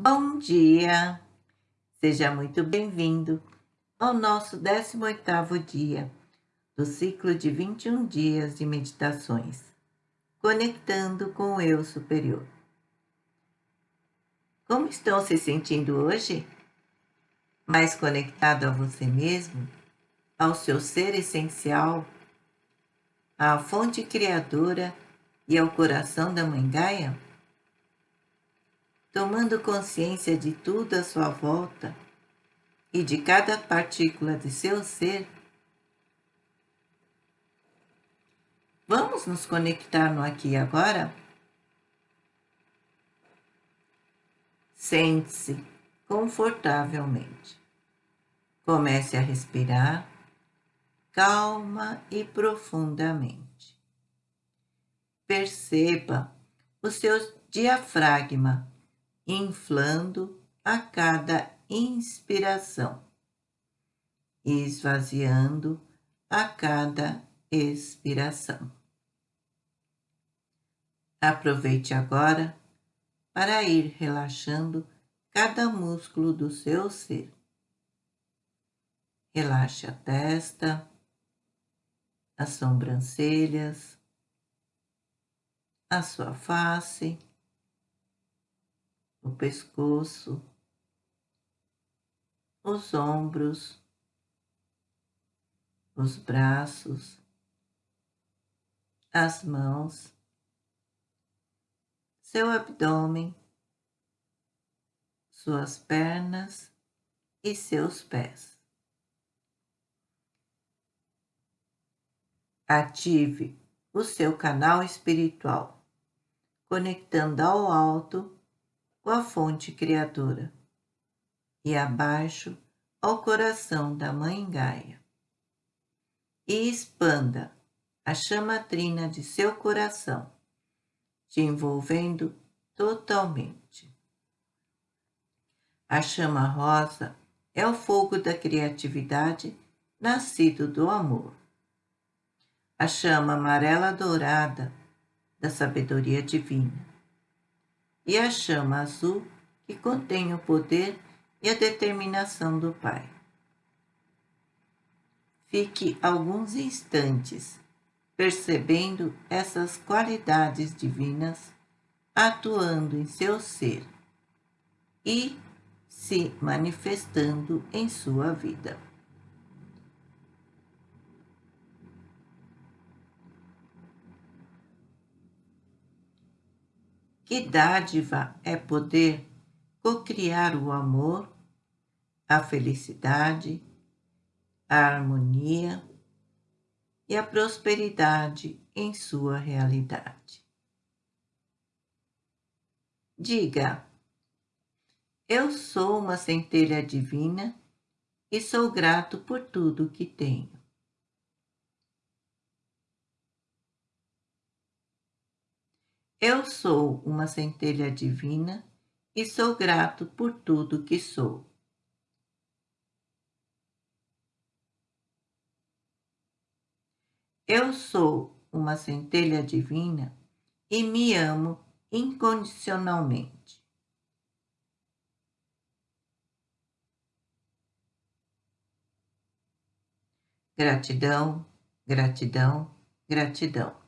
Bom dia! Seja muito bem-vindo ao nosso 18º dia do ciclo de 21 dias de meditações, conectando com o Eu Superior. Como estão se sentindo hoje? Mais conectado a você mesmo, ao seu ser essencial, à fonte criadora e ao coração da Mãe Gaia? Tomando consciência de tudo à sua volta e de cada partícula de seu ser, vamos nos conectar no aqui e agora? Sente-se confortavelmente. Comece a respirar calma e profundamente. Perceba o seu diafragma inflando a cada inspiração esvaziando a cada expiração. Aproveite agora para ir relaxando cada músculo do seu ser. Relaxe a testa, as sobrancelhas, a sua face, o pescoço, os ombros, os braços, as mãos, seu abdômen, suas pernas e seus pés. Ative o seu canal espiritual, conectando ao alto com a fonte criadora, e abaixo ao coração da Mãe Gaia. E expanda a chama trina de seu coração, te envolvendo totalmente. A chama rosa é o fogo da criatividade nascido do amor. A chama amarela dourada da sabedoria divina e a chama azul que contém o poder e a determinação do Pai. Fique alguns instantes percebendo essas qualidades divinas atuando em seu ser e se manifestando em sua vida. Que dádiva é poder cocriar o amor, a felicidade, a harmonia e a prosperidade em sua realidade. Diga, eu sou uma centelha divina e sou grato por tudo que tenho. Eu sou uma centelha divina e sou grato por tudo que sou. Eu sou uma centelha divina e me amo incondicionalmente. Gratidão, gratidão, gratidão.